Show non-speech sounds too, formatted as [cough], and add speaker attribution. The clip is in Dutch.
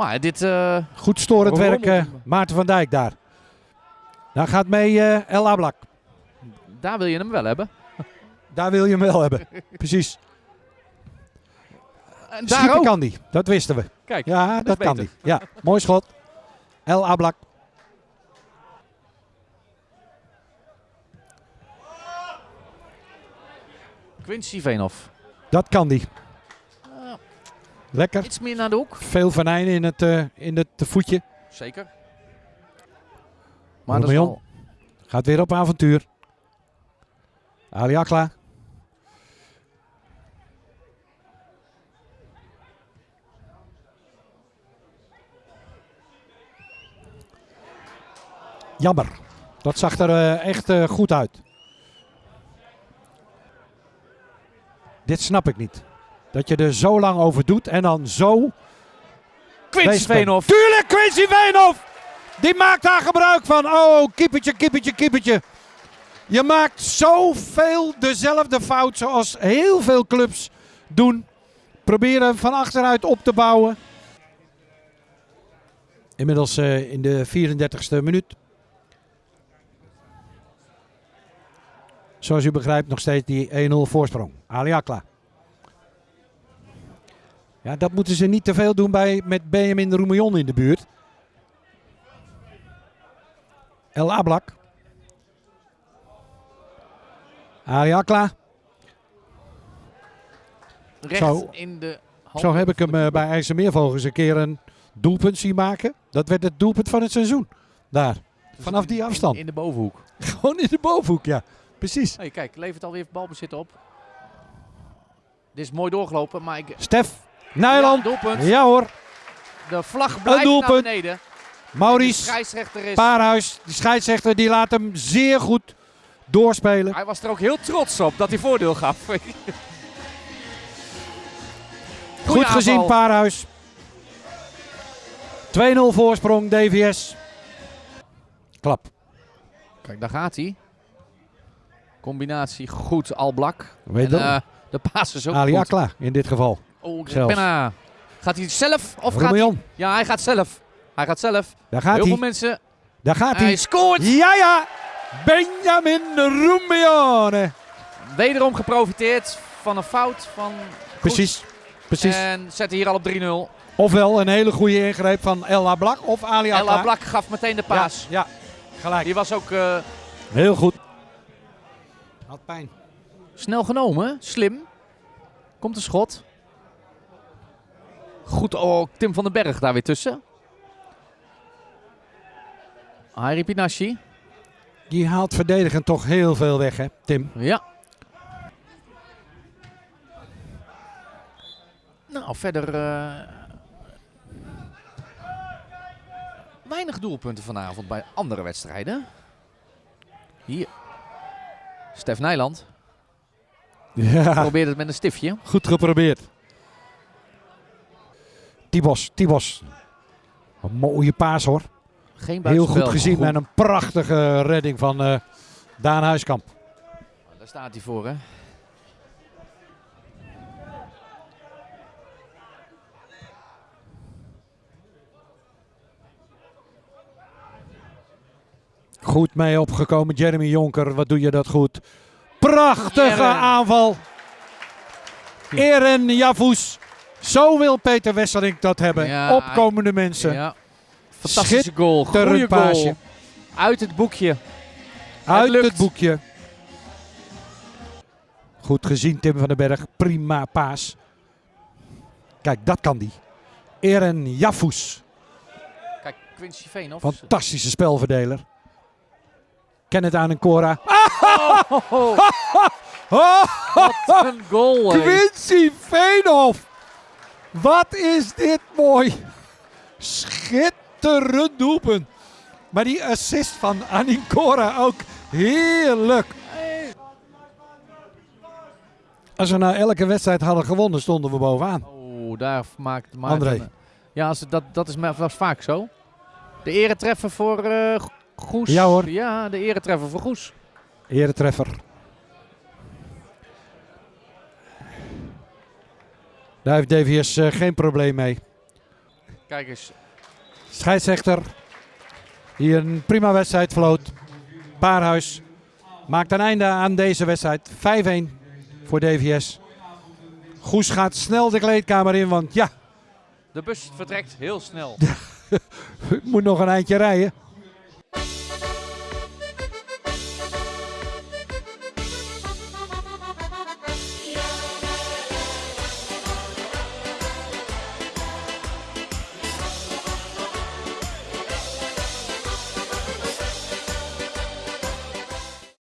Speaker 1: Maar dit... eh,
Speaker 2: Goed storend werk, eh. Maarten van Dijk daar. Daar gaat mee eh, El Ablak.
Speaker 1: daar wil je hem wel hebben.
Speaker 2: Daar wil je hem wel hebben. [laughs] Precies.
Speaker 1: En daar
Speaker 2: Schiepen
Speaker 1: ook.
Speaker 2: kan die, dat wisten we.
Speaker 1: Kijk,
Speaker 2: Ja, dat kan die. Ja, mooi schot. El Ablak.
Speaker 1: Quincy Veenhoff.
Speaker 2: Dat kan die. Lekker.
Speaker 1: iets meer naar de hoek.
Speaker 2: Veel venijnen in het, eh, in het voetje.
Speaker 1: Zeker. Maar dat is
Speaker 2: Romeon.
Speaker 1: wel...
Speaker 2: Gaat weer op avontuur. Ali Akla. Jammer. Dat zag er eh, echt eh, goed uit. Dit snap ik niet. Dat je er zo lang over doet en dan zo
Speaker 1: Quincy. Veenhoff.
Speaker 2: Tuurlijk, Quincy Veenhoff! Die maakt daar gebruik van. Oh, kiepertje, kiepertje, kiepertje. Je maakt zoveel dezelfde fout zoals heel veel clubs doen. Proberen van achteruit op te bouwen. Inmiddels eh, in de 34ste minuut. Zoals u begrijpt nog steeds die 1-0 voorsprong. Ali Akla. Ja, dat moeten ze niet te veel doen bij, met Benjamin Roemillon in de buurt. El Ablak. Ali Akla.
Speaker 1: Recht
Speaker 2: Zo.
Speaker 1: in de hand.
Speaker 2: Zo heb ik hem eh, bij IJsselmeervogels een keer een doelpunt zien maken. Dat werd het doelpunt van het seizoen. Daar. Vanaf die afstand.
Speaker 1: In, in de bovenhoek. [laughs]
Speaker 2: Gewoon in de bovenhoek, ja. Precies.
Speaker 1: Hey, kijk, levert alweer balbezit op. Dit is mooi doorgelopen, maar ik...
Speaker 2: Stef Nijland.
Speaker 1: Ja,
Speaker 2: hoor.
Speaker 1: De vlag blijft naar beneden. De
Speaker 2: Maurice. Paarhuis, die scheidsrechter, die laat hem zeer goed doorspelen.
Speaker 1: Hij was er ook heel trots op dat hij voordeel gaf. [laughs]
Speaker 2: Goed gezien. Paarhuis. 2-0 voorsprong, DVS. Klap.
Speaker 1: Kijk, daar gaat hij. Combinatie goed, Alblak.
Speaker 2: Weet
Speaker 1: En, eh, de paas is ook
Speaker 2: Ali
Speaker 1: goed.
Speaker 2: Akla in dit geval.
Speaker 1: Oh. Penna. Gaat hij zelf of gaat hij... Ja, hij gaat zelf. Hij gaat zelf.
Speaker 2: daar gaat
Speaker 1: Heel veel
Speaker 2: hij.
Speaker 1: mensen...
Speaker 2: Daar gaat
Speaker 1: Hij
Speaker 2: hij.
Speaker 1: scoort!
Speaker 2: Ja, ja. Benjamin Roemione.
Speaker 1: Wederom geprofiteerd van een fout van...
Speaker 2: Precies. Precies.
Speaker 1: En zet hier al op 3-0.
Speaker 2: Ofwel een hele goede ingreep van El Ablak of Ali.
Speaker 1: Ella Blak gaf meteen de paas.
Speaker 2: Ja, ja, gelijk.
Speaker 1: Die was ook eh,
Speaker 2: Heel goed. Had pijn.
Speaker 1: snel genomen. Slim. Komt een schot. Goed, oh, Tim van den Berg daar weer tussen. Harry Pinashi.
Speaker 2: Die haalt verdedigend toch heel veel weg, hè, Tim?
Speaker 1: Ja. Nou, verder... eh, weinig doelpunten vanavond bij andere wedstrijden. Hier. Stef Nijland
Speaker 2: Ja,
Speaker 1: probeert het met een stiftje.
Speaker 2: goed geprobeerd. Tibos, Tibos. Een mooie paas hoor.
Speaker 1: Geen
Speaker 2: Heel goed gezien en een prachtige redding van eh, Daan Huiskamp.
Speaker 1: Daar staat hij voor, hè.
Speaker 2: Goed mee opgekomen, Jeremy Jonker. Wat doe je dat goed. Prachtige
Speaker 1: Eren.
Speaker 2: aanval. Eren Javus. Zo wil Peter Wesselink dat hebben.
Speaker 1: Ja,
Speaker 2: Opkomende mensen.
Speaker 1: Ja. Fantastische goal. Goeie
Speaker 2: Schitterend
Speaker 1: goal. Uit het boekje.
Speaker 2: Uit het boekje. Goed gezien, Tim van den Berg. Prima paas. Kijk, dat kan die. Eren Javus.
Speaker 1: Kijk, Quincy Veenhoff.
Speaker 2: Fantastische spelverdeler. Kenneth aan en Cora.
Speaker 1: Oh,
Speaker 2: Oh, [laughs]
Speaker 1: wat een goal.
Speaker 2: Quincy Veenhoff. Wat is dit mooi. Schitterend doelpunt. Maar die assist van Anicora ook heerlijk. Als we nou elke wedstrijd hadden gewonnen, stonden we bovenaan.
Speaker 1: Oh, daar maakt Maarten...
Speaker 2: André.
Speaker 1: Ja, als het- dat, dat is was vaak zo. De eretreffer voor eh, Goes.
Speaker 2: Ja, hoor.
Speaker 1: Ja, de eretreffer voor Goes.
Speaker 2: Eretreffer. Daar heeft DVS eh, geen probleem mee.
Speaker 1: Kijk eens.
Speaker 2: Scheidsrechter. Hier een prima wedstrijd floot. Paarhuis maakt een einde aan deze wedstrijd. 5-1 voor DVS. Goes gaat snel de kleedkamer in, want ja,
Speaker 1: De bus vertrekt heel snel.
Speaker 2: ik [laughs] moet nog een eindje rijden.